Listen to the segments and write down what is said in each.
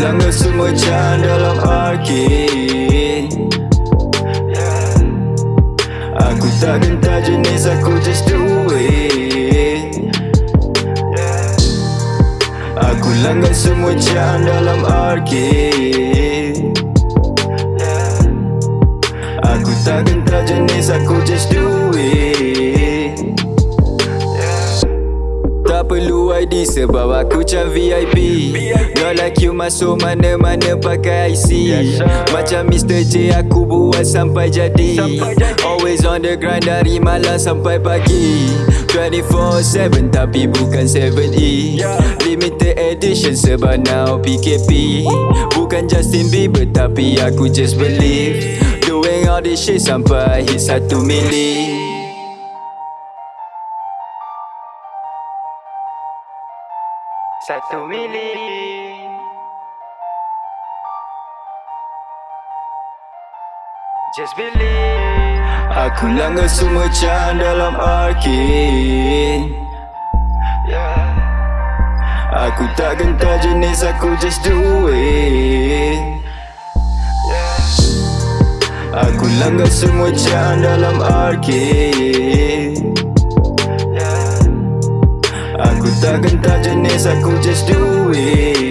langgar semua can dalam arcade Aku tak gentar jenis aku just do it. Aku langgar semua can dalam arcade Aku tak gentar jenis aku just do it. Tak perlu ID sebab aku macam VIP Not like you masuk mana-mana pakai IC Macam Mr. J aku buat sampai jadi. Always on the grind dari malam sampai pagi. 24-7 tapi bukan 7E Limited edition sebab now PKP Bukan Justin Bieber tapi aku just believe. Doing all this shit sampai hit satu mili Satu mili Just believe Aku langgar semua can dalam yeah. Aku tak gentar jenis aku just do it yeah. Aku langgar semua can dalam yeah. Aku tak gentar jenis aku just do it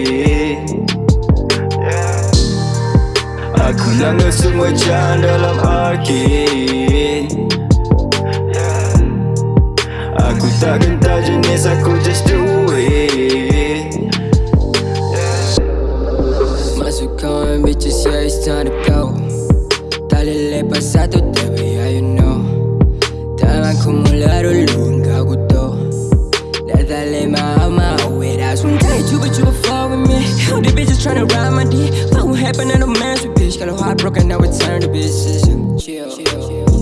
Aku langgar semua can dalam yeah. Aku tak gentar jenis aku just do it. Masuk kawan bitches, yeah it's time to go boleh lepas satu tapi yeah you know Tanganku mula dulu engkau kutuk Dah tak boleh maaf-maaf wait I want die cuba-cuba fall All these bitches tryna ride my dick. Fuck what happened in the man's bitch. Got a heart broken, now it's time to bitches. Chill.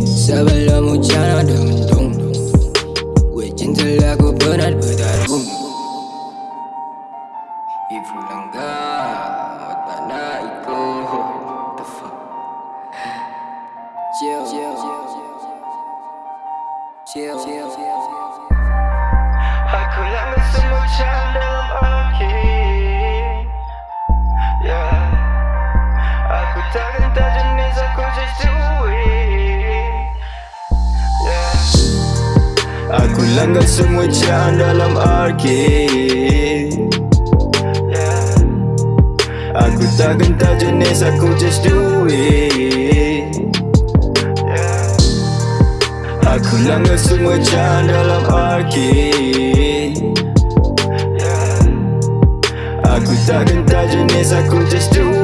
Sabe lo muchana dum dum. Wajinta la ko banat badat boom. Ibu langga, otana iko. The fuck. Chill. Chill. Chill. Chill. Aku lama semua dalam Aku langgar semua can dalam yeah. Aku tak gentar jenis aku just do it. Aku langgar semua can dalam yeah. Aku tak gentar jenis aku just do